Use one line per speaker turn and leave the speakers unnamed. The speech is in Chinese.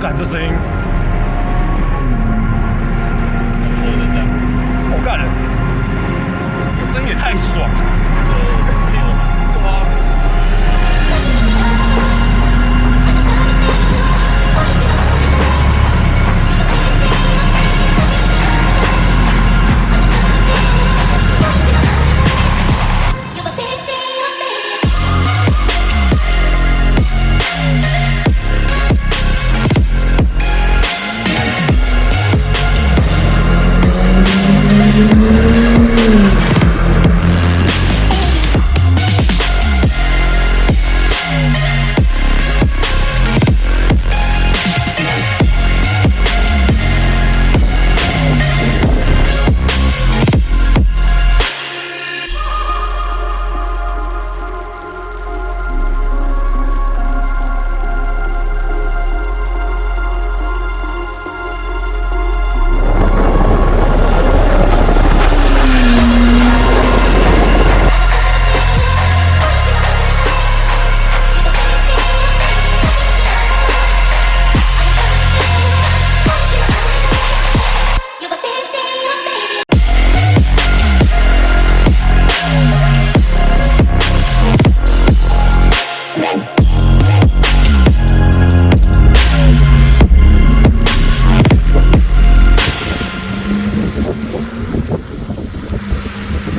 干这声音，
很多人这样。
我干了，这声音也太爽了。